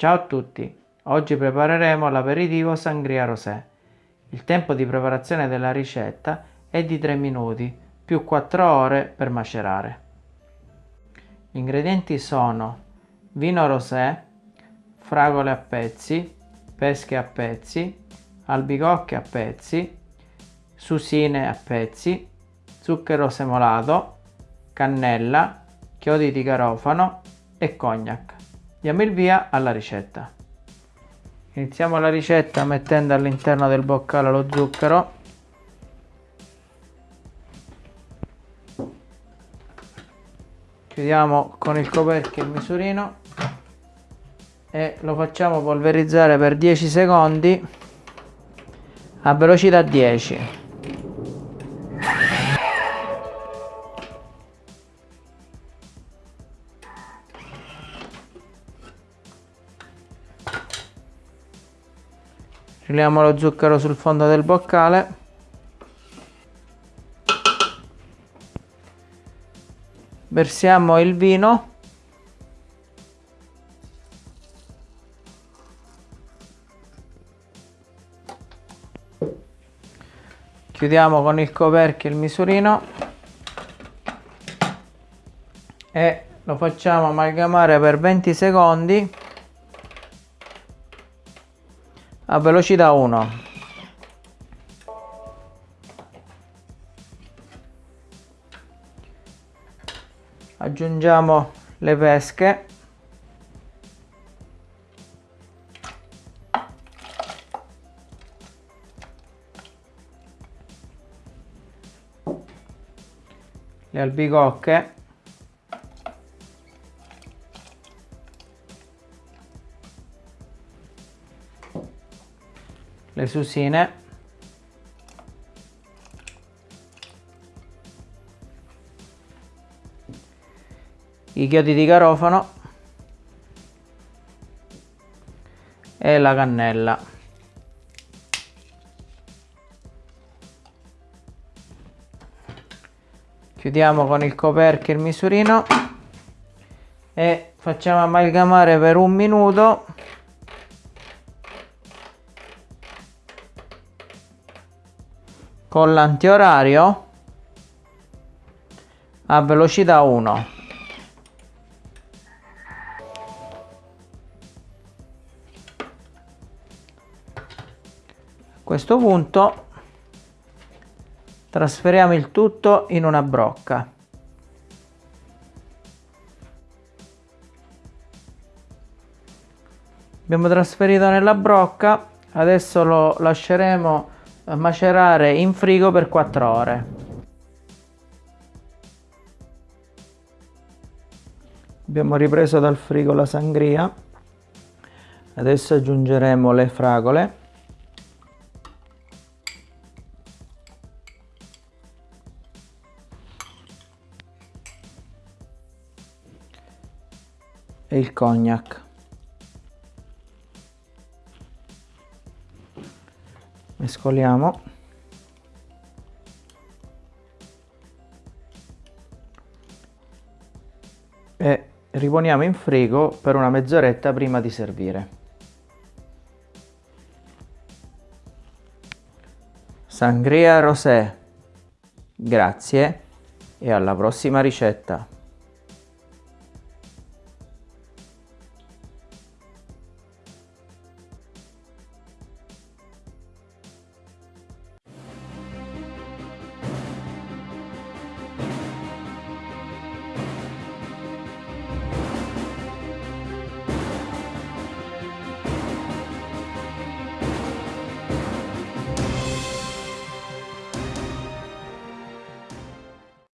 Ciao a tutti, oggi prepareremo l'aperitivo Sangria Rosé. Il tempo di preparazione della ricetta è di 3 minuti più 4 ore per macerare. Gli ingredienti sono vino rosé, fragole a pezzi, pesche a pezzi, albicocche a pezzi, susine a pezzi, zucchero semolato, cannella, chiodi di garofano e cognac. Diamo il via alla ricetta. Iniziamo la ricetta mettendo all'interno del boccale lo zucchero. Chiudiamo con il coperchio il misurino e lo facciamo polverizzare per 10 secondi a velocità 10. Riliamo lo zucchero sul fondo del boccale. Versiamo il vino. Chiudiamo con il coperchio il misurino e lo facciamo amalgamare per 20 secondi a velocità 1 aggiungiamo le pesche. Le albicocche le susine. I chiodi di garofano e la cannella. Chiudiamo con il coperchio il misurino. E facciamo amalgamare per un minuto con l'antiorario a velocità 1 a questo punto trasferiamo il tutto in una brocca. Abbiamo trasferito nella brocca adesso lo lasceremo macerare in frigo per 4 ore. Abbiamo ripreso dal frigo la sangria, adesso aggiungeremo le fragole. e il cognac. Mescoliamo e riponiamo in frigo per una mezz'oretta prima di servire. Sangria Rosé. Grazie e alla prossima ricetta.